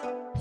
Thank you.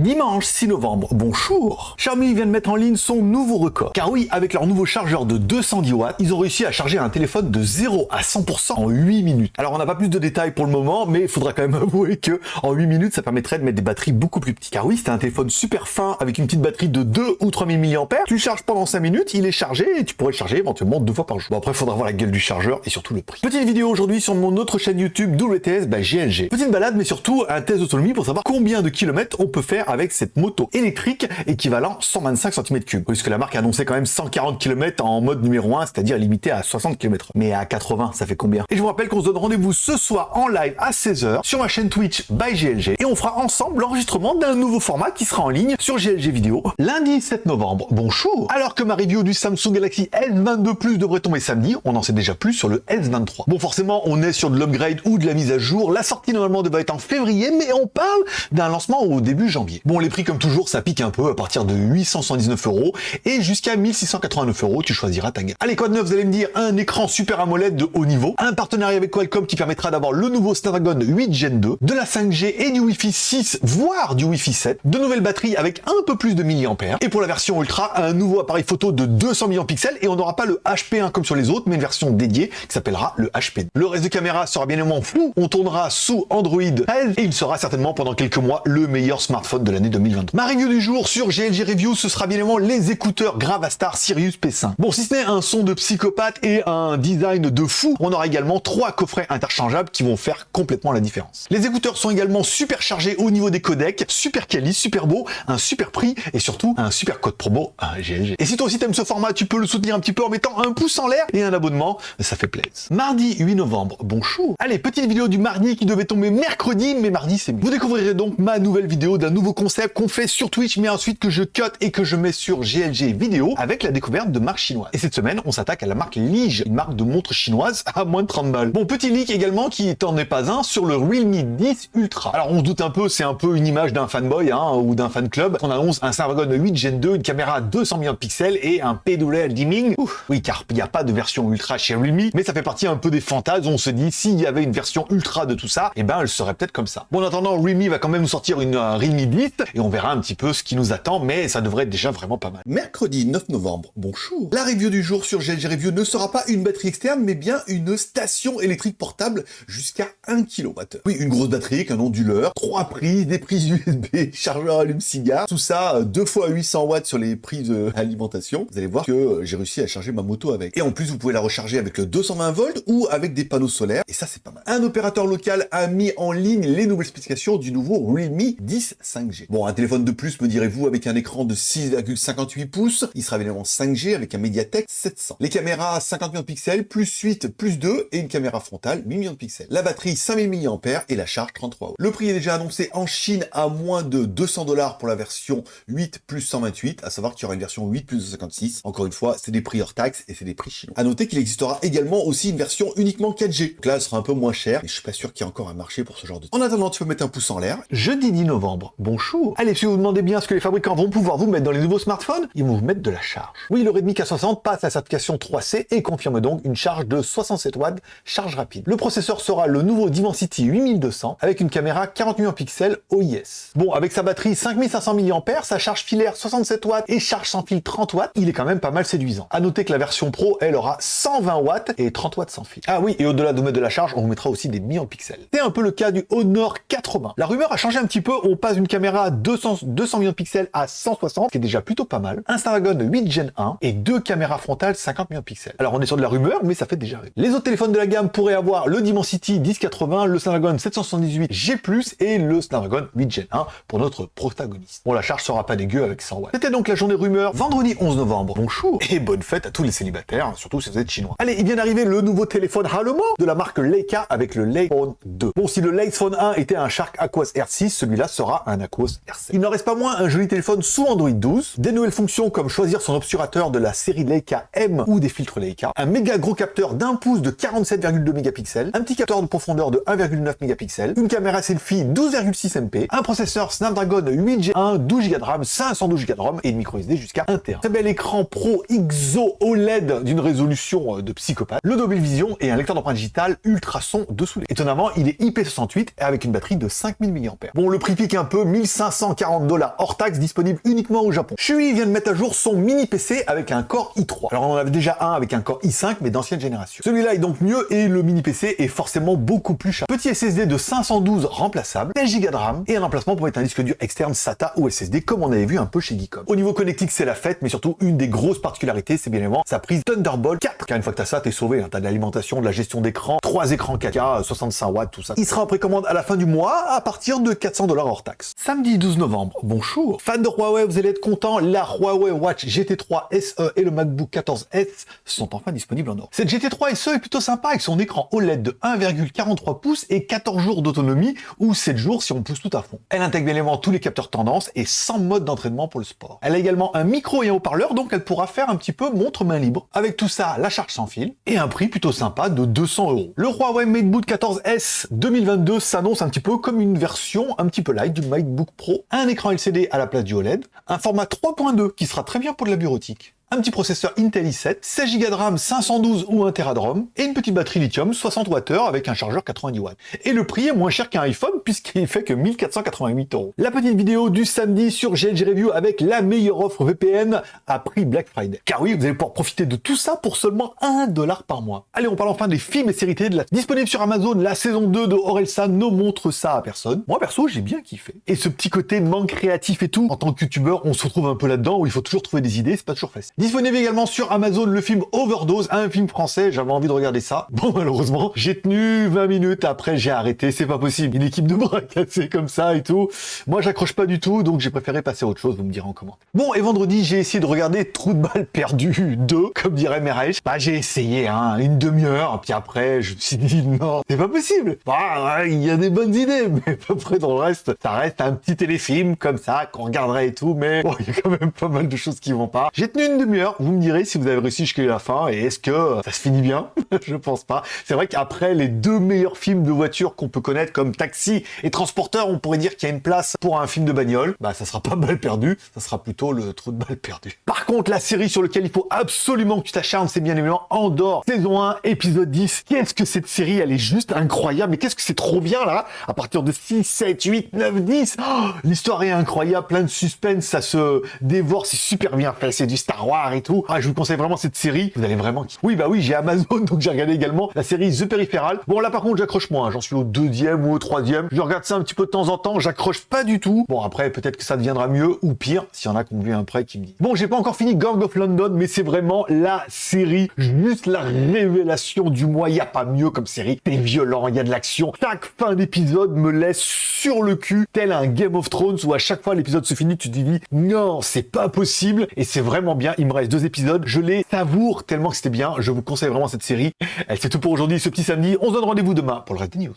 Dimanche 6 novembre, bonjour Xiaomi vient de mettre en ligne son nouveau record. Car oui, avec leur nouveau chargeur de 210 watts, ils ont réussi à charger un téléphone de 0 à 100% en 8 minutes. Alors on n'a pas plus de détails pour le moment, mais il faudra quand même avouer que en 8 minutes, ça permettrait de mettre des batteries beaucoup plus petites. Car oui, c'est un téléphone super fin avec une petite batterie de 2 ou 3000 mAh. Tu le charges pendant 5 minutes, il est chargé et tu pourrais le charger éventuellement deux fois par jour. Bon après, il faudra voir la gueule du chargeur et surtout le prix. Petite vidéo aujourd'hui sur mon autre chaîne YouTube WTS bah, GLG. Petite balade, mais surtout un test d'autonomie pour savoir combien de kilomètres on peut faire avec cette moto électrique équivalent 125 cm3. Puisque la marque a annoncé quand même 140 km en mode numéro 1, c'est-à-dire limité à 60 km. Mais à 80, ça fait combien? Et je vous rappelle qu'on se donne rendez-vous ce soir en live à 16h sur ma chaîne Twitch by GLG et on fera ensemble l'enregistrement d'un nouveau format qui sera en ligne sur GLG Vidéo lundi 7 novembre. Bonjour Alors que ma review du Samsung Galaxy S22 Plus devrait tomber samedi, on en sait déjà plus sur le S23. Bon forcément, on est sur de l'upgrade ou de la mise à jour. La sortie normalement devrait être en février, mais on parle d'un lancement au début janvier. Bon, les prix comme toujours ça pique un peu à partir de 879 euros et jusqu'à 1689 euros, tu choisiras ta gamme. Allez, quoi de neuf, vous allez me dire, un écran Super AMOLED de haut niveau, un partenariat avec Qualcomm qui permettra d'avoir le nouveau Snapdragon 8 Gen 2, de la 5G et du Wi-Fi 6, voire du Wi-Fi 7, de nouvelles batteries avec un peu plus de milliampères, et pour la version Ultra, un nouveau appareil photo de 200 millions de pixels, et on n'aura pas le HP1 comme sur les autres, mais une version dédiée qui s'appellera le HP2. Le reste de caméra sera bien évidemment flou, on tournera sous Android 13, et il sera certainement pendant quelques mois le meilleur smartphone de l'année 2022. Ma review du jour sur GLG Review, ce sera bien évidemment les écouteurs Gravastar Sirius P5. Bon, si ce n'est un son de psychopathe et un design de fou, on aura également trois coffrets interchangeables qui vont faire complètement la différence. Les écouteurs sont également super chargés au niveau des codecs, super quali, super beau, un super prix et surtout un super code promo à GLG. Et si toi aussi t'aimes ce format, tu peux le soutenir un petit peu en mettant un pouce en l'air et un abonnement, ça fait plaisir. Mardi 8 novembre, bonjour. Allez, petite vidéo du mardi qui devait tomber mercredi, mais mardi c'est mieux. Vous découvrirez donc ma nouvelle vidéo d'un nouveau concept qu'on fait sur Twitch, mais ensuite que je cut et que je mets sur GLG vidéo avec la découverte de marques chinoises. Et cette semaine, on s'attaque à la marque Lige, une marque de montres chinoise à moins de 30 balles. Bon, petit leak également qui t'en est pas un sur le Realme 10 Ultra. Alors on se doute un peu, c'est un peu une image d'un fanboy hein, ou d'un fan club. On annonce un Snapdragon 8 Gen 2, une caméra à 200 millions de pixels et un PWL dimming. Ouf, oui, car il n'y a pas de version Ultra chez Realme, mais ça fait partie un peu des fantasmes. On se dit, s'il y avait une version Ultra de tout ça, eh ben elle serait peut-être comme ça. Bon, en attendant, Realme va quand même nous sortir une euh, Realme 10 et on verra un petit peu ce qui nous attend, mais ça devrait être déjà vraiment pas mal. Mercredi 9 novembre, bonjour. La review du jour sur GLG Review ne sera pas une batterie externe, mais bien une station électrique portable jusqu'à 1 kWh. Oui, une grosse batterie un onduleur, trois prises, des prises USB, chargeur allume-cigare, tout ça 2 fois 800 watts sur les prises d'alimentation. Vous allez voir que euh, j'ai réussi à charger ma moto avec. Et en plus, vous pouvez la recharger avec le 220 volts ou avec des panneaux solaires, et ça c'est pas mal. Un opérateur local a mis en ligne les nouvelles spécifications du nouveau Realme 10 5G. Bon, un téléphone de plus, me direz-vous, avec un écran de 6,58 pouces, il sera évidemment 5G avec un Mediatek 700. Les caméras 50 millions de pixels, plus 8, plus 2, et une caméra frontale 8 millions de pixels. La batterie 5000 mAh et la charge 33 watts. Le prix est déjà annoncé en Chine à moins de 200 dollars pour la version 8 plus 128, à savoir qu'il y aura une version 8 plus 256. Encore une fois, c'est des prix hors taxes et c'est des prix chinois. À noter qu'il existera également aussi une version uniquement 4G. Donc là, elle sera un peu moins chère, mais je suis pas sûr qu'il y ait encore un marché pour ce genre de... En attendant, tu peux mettre un pouce en l'air. Jeudi 10 novembre, bonjour Allez, si vous vous demandez bien ce que les fabricants vont pouvoir vous mettre dans les nouveaux smartphones, ils vont vous mettre de la charge. Oui, le Redmi K60 passe la certification 3C et confirme donc une charge de 67 watts, charge rapide. Le processeur sera le nouveau Dimensity 8200 avec une caméra 40 millions de pixels OIS. Bon, avec sa batterie 5500 mAh, sa charge filaire 67 watts et charge sans fil 30 watts, il est quand même pas mal séduisant. À noter que la version Pro, elle aura 120 watts et 30 watts sans fil. Ah oui, et au-delà de mettre de la charge, on vous mettra aussi des millions de pixels. C'est un peu le cas du Honor 80. La rumeur a changé un petit peu, on passe d'une caméra à 200, 200 millions de pixels à 160, ce qui est déjà plutôt pas mal. Un Snapdragon 8 Gen 1 et deux caméras frontales 50 millions de pixels. Alors on est sur de la rumeur, mais ça fait déjà rire. Les autres téléphones de la gamme pourraient avoir le Dimensity 1080, le Snapdragon 778 G+, et le Snapdragon 8 Gen 1 pour notre protagoniste. Bon, la charge sera pas dégueu avec 100 watts. C'était donc la journée rumeur, vendredi 11 novembre. Bonjour et bonne fête à tous les célibataires, surtout si vous êtes chinois. Allez, il vient d'arriver le nouveau téléphone Halomo de la marque Leica avec le Phone 2. Bon, si le Phone 1 était un Shark Aquos R6, celui-là sera un Aquos MacOS RC. Il n'en reste pas moins un joli téléphone sous Android 12, des nouvelles fonctions comme choisir son obturateur de la série Leica M ou des filtres Leica, un méga gros capteur d'un pouce de 47,2 mégapixels, un petit capteur de profondeur de 1,9 mégapixels, une caméra selfie 12,6 MP, un processeur Snapdragon 8G1, 12 Go de RAM, 512 Go de ROM et une micro SD jusqu'à 1 Tera. Très bel écran Pro XO OLED d'une résolution euh, de psychopathe, le Dolby Vision et un lecteur d'empreinte digitale ultrason dessous. Étonnamment, il est IP68 et avec une batterie de 5000 mAh. Bon, le prix pique un peu, 1540 dollars hors taxe, disponible uniquement au Japon. Shui vient de mettre à jour son mini PC avec un Core i3. Alors on en avait déjà un avec un Core i5, mais d'ancienne génération. Celui-là est donc mieux et le mini PC est forcément beaucoup plus cher. Petit SSD de 512 remplaçable, 16 Go de RAM et un emplacement pour mettre un disque dur externe SATA ou SSD comme on avait vu un peu chez Geekom. Au niveau connectique, c'est la fête, mais surtout une des grosses particularités, c'est bien évidemment sa prise Thunderbolt 4. Car une fois que t'as ça, t'es sauvé. Hein. T'as de l'alimentation, de la gestion d'écran, trois écrans 4K, 65 watts, tout ça. Il sera en précommande à la fin du mois à partir de 400 dollars hors taxe. Samedi 12 novembre, bonjour. Fans de Huawei, vous allez être contents, la Huawei Watch GT3 SE et le MacBook 14S sont enfin disponibles en Europe. Cette GT3 SE est plutôt sympa avec son écran OLED de 1,43 pouces et 14 jours d'autonomie ou 7 jours si on pousse tout à fond. Elle intègre évidemment tous les capteurs tendance et 100 modes d'entraînement pour le sport. Elle a également un micro et un haut-parleur donc elle pourra faire un petit peu montre main libre. Avec tout ça, la charge sans fil et un prix plutôt sympa de 200 euros. Le Huawei MateBook 14S 2022 s'annonce un petit peu comme une version un petit peu light du Pro. Un écran LCD à la place du OLED, un format 3.2 qui sera très bien pour de la bureautique, un petit processeur Intel i7, 16 Go de RAM, 512 ou 1 Tera de ROM, et une petite batterie lithium 60 Wh avec un chargeur 90 watts. Et le prix est moins cher qu'un iPhone puisqu'il fait que 1488 euros. La petite vidéo du samedi sur GLG Review avec la meilleure offre VPN à prix Black Friday. Car oui, vous allez pouvoir profiter de tout ça pour seulement 1 dollar par mois. Allez, on parle enfin des films et séries télé de la... disponible sur Amazon. La saison 2 de Orelsan ne montre ça à personne. Moi, perso, j'ai bien kiffé. Et ce petit côté manque créatif et tout, en tant que youtubeur, on se retrouve un peu là-dedans où il faut toujours trouver des idées, c'est pas toujours facile. Disponible également sur Amazon le film Overdose, un film français, j'avais envie de regarder ça. Bon, malheureusement, j'ai tenu 20 minutes, après j'ai arrêté, c'est pas possible. Une équipe de bras cassés comme ça et tout. Moi, j'accroche pas du tout, donc j'ai préféré passer à autre chose, vous me direz en commentaire. Bon, et vendredi, j'ai essayé de regarder Trou de balle perdu 2, comme dirait Merech. Bah, j'ai essayé, hein, une demi-heure, puis après, je me suis dit, non, c'est pas possible. Bah, il y a des bonnes idées, mais à peu près dans le reste, ça reste un petit téléfilm comme ça, qu'on regarderait et tout, mais bon, il y a quand même pas mal de choses qui vont pas. J'ai tenu une vous me direz si vous avez réussi jusqu'à la fin, et est-ce que ça se finit bien Je pense pas. C'est vrai qu'après les deux meilleurs films de voiture qu'on peut connaître, comme Taxi et Transporteur, on pourrait dire qu'il y a une place pour un film de bagnole. Bah, ça sera pas mal perdu, ça sera plutôt le trou de balle perdu. Par contre, la série sur laquelle il faut absolument que tu t'acharnes, c'est bien évidemment Andorre, saison 1, épisode 10. Qu'est-ce que cette série, elle est juste incroyable, mais qu'est-ce que c'est trop bien là À partir de 6, 7, 8, 9, 10, l'histoire est incroyable, plein de suspense, ça se dévore, c'est super bien fait, c'est du Star Wars et tout. Ah, je vous conseille vraiment cette série, vous allez vraiment... Oui, bah oui, j'ai Amazon, donc j'ai regardé également la série The Peripheral. Bon, là par contre, j'accroche moins, j'en suis au deuxième ou au troisième. Je regarde ça un petit peu de temps en temps, j'accroche pas du tout. Bon, après, peut-être que ça deviendra mieux ou pire, s'il y en a qui ont vu un prêt qui me dit. Bon, j'ai pas encore fini Gang of London, mais c'est vraiment la série, juste la révélation du mois. Il y a pas mieux comme série. C'est violent, il y a de l'action. Chaque fin d'épisode me laisse sur le cul, tel un Game of Thrones où à chaque fois l'épisode se finit, tu te dis non, c'est pas possible. Et c'est vraiment bien. Me reste deux épisodes. Je les savoure tellement que c'était bien. Je vous conseille vraiment cette série. C'est tout pour aujourd'hui, ce petit samedi. On se donne rendez-vous demain pour le reste des news.